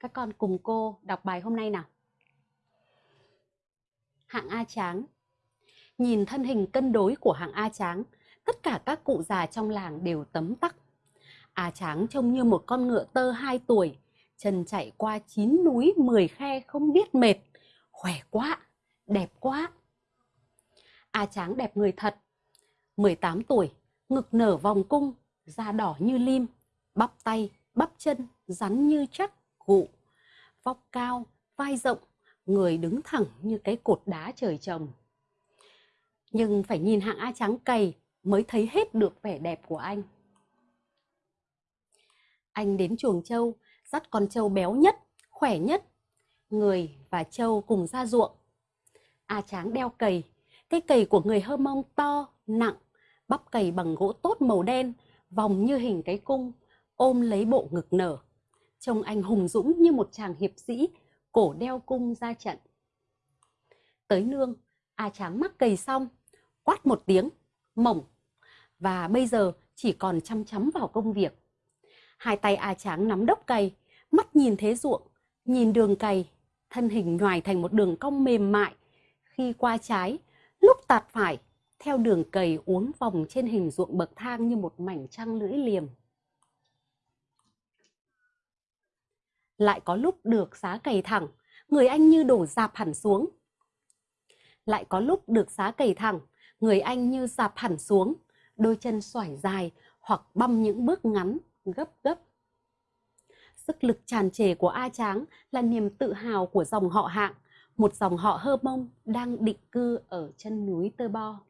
Các con cùng cô đọc bài hôm nay nào. Hạng A Tráng Nhìn thân hình cân đối của hạng A Tráng, tất cả các cụ già trong làng đều tấm tắc. A Tráng trông như một con ngựa tơ 2 tuổi, chân chạy qua 9 núi 10 khe không biết mệt, khỏe quá, đẹp quá. A Tráng đẹp người thật, 18 tuổi, ngực nở vòng cung, da đỏ như lim, bắp tay, bắp chân, rắn như chắc, gụ, vóc cao, vai rộng, người đứng thẳng như cái cột đá trời trồng. Nhưng phải nhìn hạng A Trắng cày mới thấy hết được vẻ đẹp của anh. Anh đến chuồng trâu, dắt con trâu béo nhất, khỏe nhất. Người và trâu cùng ra ruộng. A Tráng đeo cầy, cái cầy của người Hơ Mông to, nặng, bắp cầy bằng gỗ tốt màu đen, vòng như hình cái cung, ôm lấy bộ ngực nở. Trông anh hùng dũng như một chàng hiệp sĩ, cổ đeo cung ra trận. Tới nương, A Tráng mắc cầy xong, quát một tiếng, mỏng. Và bây giờ chỉ còn chăm chăm vào công việc. Hai tay A Tráng nắm đốc cày, mắt nhìn thế ruộng, nhìn đường cày, thân hình nhoài thành một đường cong mềm mại. Khi qua trái, lúc tạt phải, theo đường cầy uốn vòng trên hình ruộng bậc thang như một mảnh trăng lưỡi liềm. Lại có lúc được giá cày thẳng, người anh như đổ dạp hẳn xuống. Lại có lúc được giá cày thẳng, người anh như dạp hẳn xuống, đôi chân xoải dài hoặc băm những bước ngắn, gấp gấp. Sức lực tràn trề của A Tráng là niềm tự hào của dòng họ hạng, một dòng họ hơ mông đang định cư ở chân núi Tơ Bo.